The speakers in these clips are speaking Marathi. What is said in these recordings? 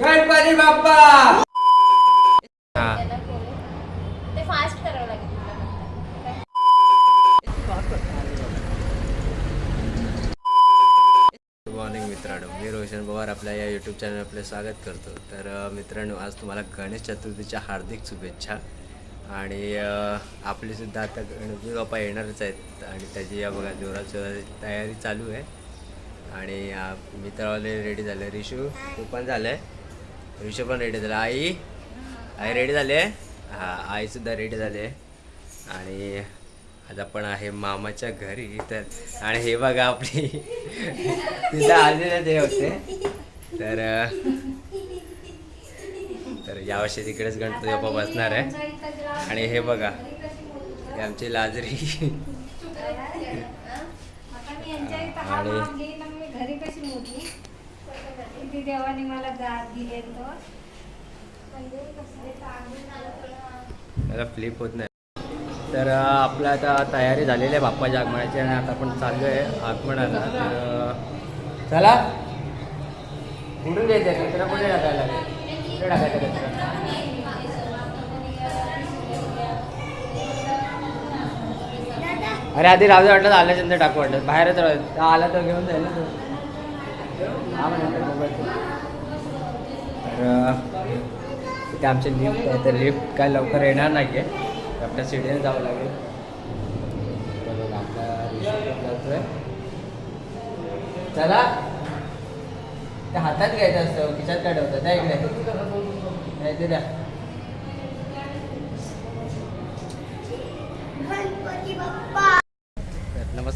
गणपती बाप्पा! हा. ते फास्ट करावं. गुड मॉर्निंग मित्रांनो. मी रोशन पवार आपल्या या यूट्यूब चॅनल आपले स्वागत करतो. तर मित्रांनो आज तुम्हाला गणेश चतुर्थीच्या हार्दिक शुभेच्छा. आणि आपलीसुद्धा आता गणपती बाप्पा येणारच आहेत. आणि त्याची या बघा जोरात जोरात तयारी चालू आहे. आणि मित्रवाले रेडी झाले. रिशू तू पण झालं आहे रिशू पण रेडी झाला. आई? आई रेडी झाले हां आईसुद्धा रेडी झाले आणि आज आपण आहे मामाच्या घरी तर आणि हे बघा आपली. तिथं आलेले ते होते. तर तर यावर्षी तिकडेच गणपती बाप्पा बसणार आहे. आणि हे बघा आमची लाजरी. आणि किती देवाने मला दात दिले तर फ्लिप होत नाही. तर आपलं आता तयारी झालेली आहे बाप्पाच्या आगमनाची आणि आता आपण चाललो आहे आगमनाला. तर चला. कुठून द्यायचं आहे कचरा कुठे टाकायला कुठे टाकायचा कचरा अरे आधी राहू दे वाटलं आल्याच्यानंतर टाकू वाटलं. बाहेरच राहू आला तर घेऊन जाईल ना तो हा मग नंतर मोबाईल तर अं, इथे आमचे लिफ्ट आहे तर लिफ्ट काय लवकर येणार नाही आहे आपल्या सिडीने जावं लागेल. आपला चला. ते हातात घ्यायचं असतं खिशात काय ठेवतं त्या इकडे. नाही ते द्या.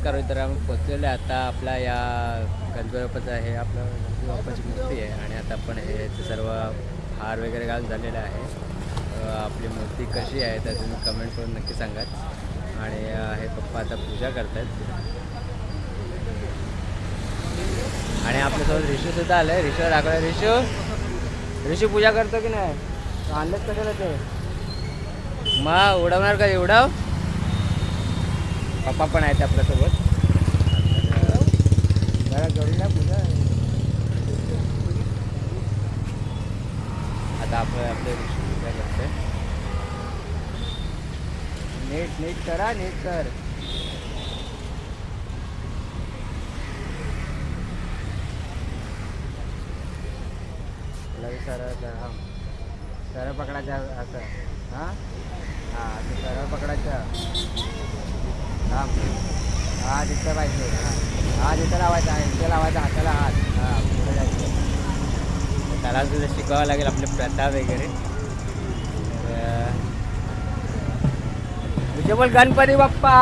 नमस्कार तर आम्ही पोचलेलो आहे आता आपला या गणपती हे आहे आपलं गणपती बाप्पाची मूर्ती आहे आणि आता आपण हे ते सर्व हार वगैरे घालून झालेलं आहे. आपली मूर्ती कशी आहे तर तुम्ही कमेंट करून नक्की सांगा आणि हे पप्पा आता पूजा करतात आणि आपल्यासोबत रिशूसुद्धा आलं आहे रिशू दाखवलं रिशू रिशू पूजा करतो की नाही? आणलंच कशाला ते? मग उडवणार का? उडव. पप्पा पण आहेत आपल्यासोबत. जरा करून द्या आता आपण आपले ऋषी पूजा नीट नीट करा नीट कर. लई सरळ करा हा. सरळ पकडायचं असं. हां? हां असं सरळ पकडायचं. थांब. हा तिथं पाहिजे. हां. हा तिथं लावायचा आहे लावायचा हाताला हात. हां पुढे जायचं. त्याला सुद्धा शिकावं लागेल आपले प्रथा वगैरे. तुझे बोल गणपती बाप्पा!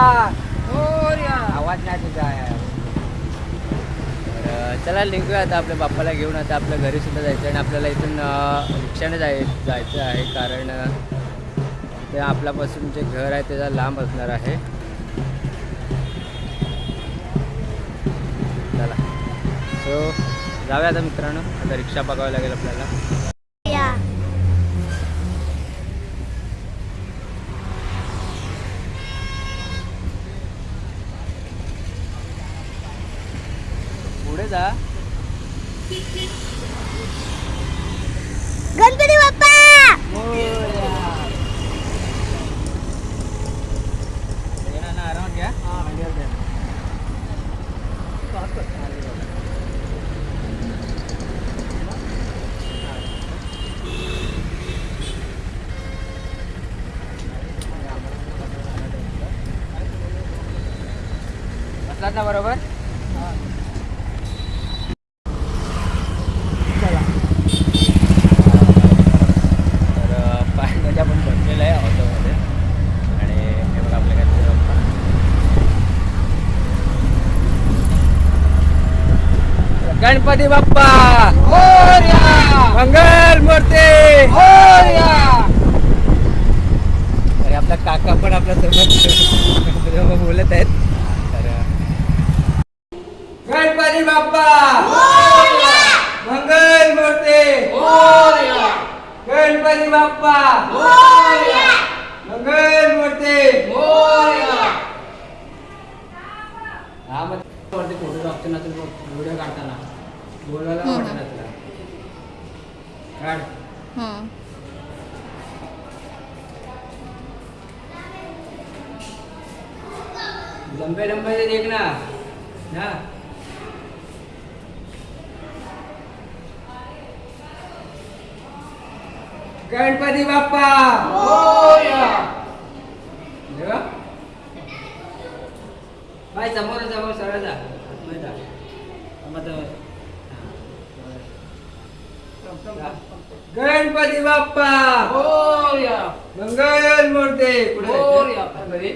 आवाज नाही तुझा तर चला निघूया आता आपल्या बाप्पाला घेऊन. आता आपल्या घरी सुद्धा जायचं आणि आपल्याला इथून रिक्षाने जाय जायचं आहे कारण ते आपल्यापासून जे घर आहे त्याचा लांब असणार आहे. सो जाऊया आता मित्रांनो. आता रिक्षा बघावी लागेल आपल्याला. पुढे जा. गणपती बाप्पा आरामात घ्या बसलात ना बरोबर तर पाण्यामध्ये आपण बसलेलं आहे ऑटोमध्ये आणि हे बघा आपल्या काय गणपती बाप्पा! मंगल मूर्ती! अरे आपला काका पण आपल्यासोबत बोलत आहेत. गणपती बाप्पा! मंगल मूर्ती! गणपती बाप्पा! मंगल मूर्ती! हा मग वरती फोटो ऑप्शन असेल व्हिडिओ काढताना. तुला. हम्म. लंबे लंबे से देखना ना गणपती बाप्पा. बाय समोर समोर सरळ जा. गणपती बाप्पा! मंगल मूर्ती पुढे.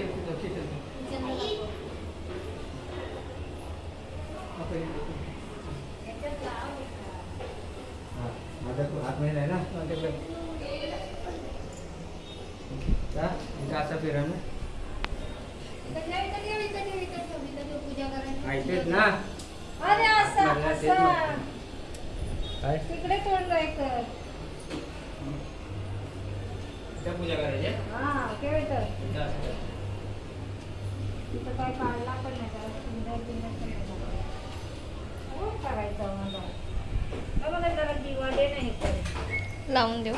हा, माझा तो आतमध्ये आहे ना जा, इथं असं फिरा ना ऐकतेच ना? अरे असं मला तेच असं. म्हटलं. काय? तिकडे तोंड कर पूजा करायची हा केव्हा तर. तिथं काय काढला पण नाही त्याला सुंदर बिंदर पण नाही झाला. खूप करायचं मला मला जरा दिवा दे नाही तर लावून देऊ.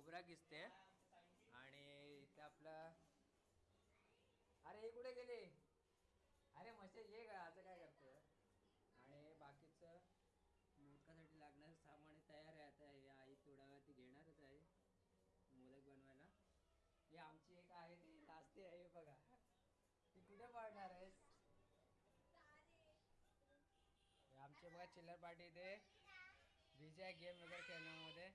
खोबरा किसते आणि इथे आपला अरे हे कुठे गेले? अरे मशे ये का असं काय करतोय? आणि बाकीचं मोदकासाठी लागणारं सामान तयार आहे आता. हे आई थोड्या ती घेणारच आहे मोदक बनवायला. हे आमची एक आहे ती नाचते आहे बघा. ती कुठे पाडणार आहेस? आमचे बघा चिल्लर पार्टी इथे. विजय गेम वगैरे खेळण्यामध्ये.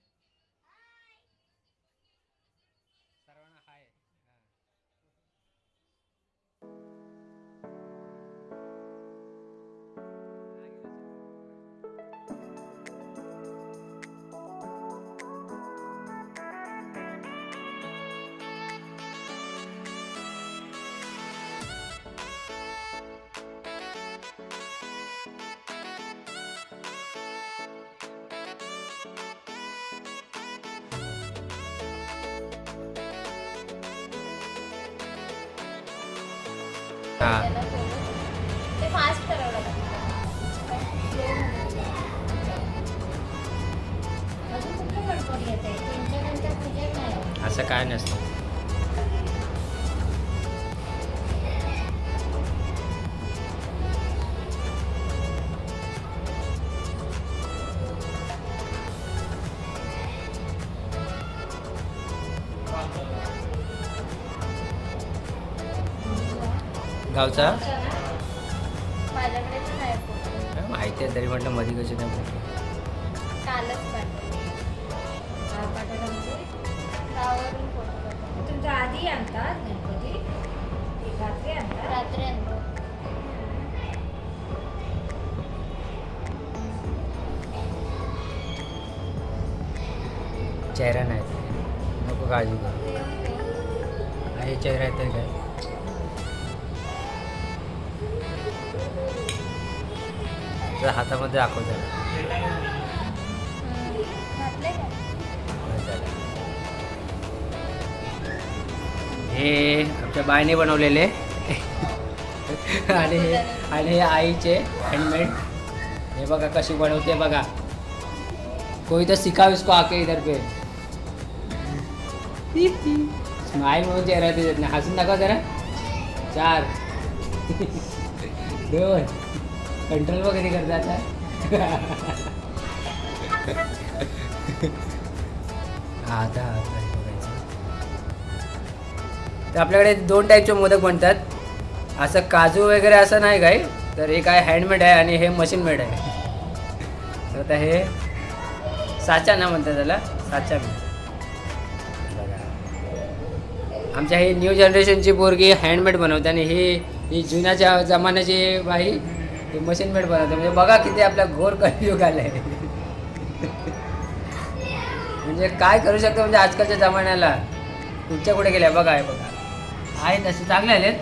हां. ते फास्ट करावं लागतं असं काय नसतं. गावचा. माहिती आहे तरी म्हटलं मध्ये कशी नाही म्हणजे? तुमच्या आधी आणतात गणपती? रात्री आणतात? रात्री आणतो. चेहरा नाही. नको काळजी करू. आहे चेहरा येतं काय? तर हातामध्ये दाखव हे आमच्या बायने बनवलेले. आणि हे आणि हे आईचे हँडमेड हे बघा कशी बनवते बघा. कोई तर सिखा इसको आके इधर पे. स्माईल म्हणून चेहरा देत नाही हसून नका जरा. चार. देवच कंट्रोल वगैरे करता आता. हा, आता बघायचं. तर आपल्याकडे दोन टाईपचे मोदक बनतात. असं काजू वगैरे असं नाही काय तर एक आहे हँडमेड आहे आणि हे मशीन मेड आहे. तर आता हे साचा ना म्हणतात त्याला साचा बघा. आमच्या ही न्यू जनरेशनची पोरगी हँडमेड बनवते आणि ही ही जुन्याच्या जमान्याची बाई ही मशीन मेड बनवते. म्हणजे बघा किती आपल्या घोर कलियुग आहे म्हणजे काय करू शकतो म्हणजे आजकालच्या जमान्याला? तुमच्या कुठे गेल्या बघा आहे बघा. आहेत असे चांगले आलेत.